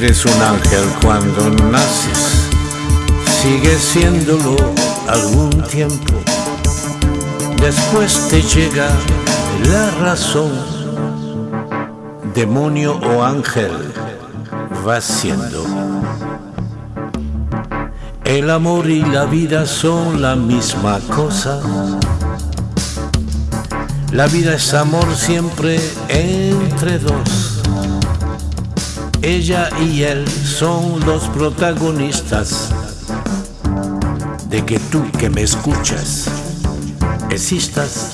Eres un ángel cuando naces, sigues siéndolo algún tiempo. Después te llega la razón, demonio o ángel vas siendo. El amor y la vida son la misma cosa. La vida es amor siempre entre dos. Ella y él son los protagonistas de que tú que me escuchas existas.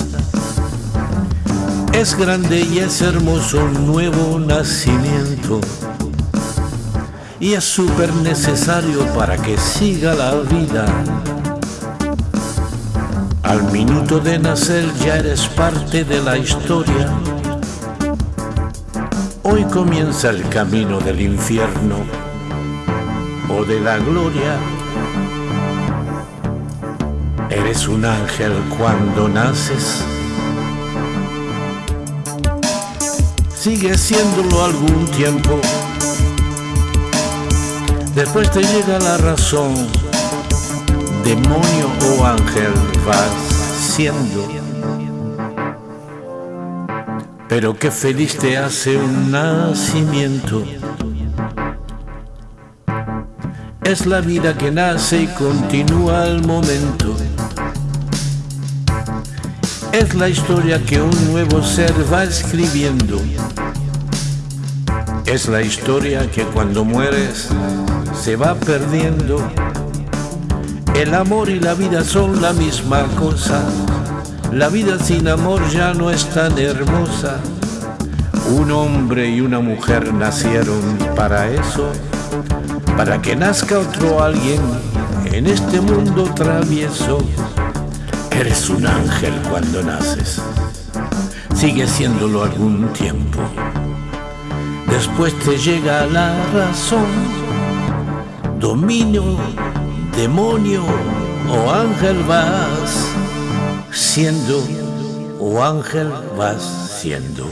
Es grande y es hermoso un nuevo nacimiento y es súper necesario para que siga la vida. Al minuto de nacer ya eres parte de la historia. Hoy comienza el camino del infierno o de la gloria. Eres un ángel cuando naces. Sigues siéndolo algún tiempo. Después te llega la razón. Demonio o ángel vas siendo. Pero qué feliz te hace un nacimiento. Es la vida que nace y continúa al momento. Es la historia que un nuevo ser va escribiendo. Es la historia que cuando mueres se va perdiendo. El amor y la vida son la misma cosa. La vida sin amor ya no es tan hermosa. Un hombre y una mujer nacieron para eso, para que nazca otro alguien en este mundo travieso. Eres un ángel cuando naces, sigue siéndolo algún tiempo. Después te llega la razón, dominio, demonio o ángel vas siendo o ángel vas siendo.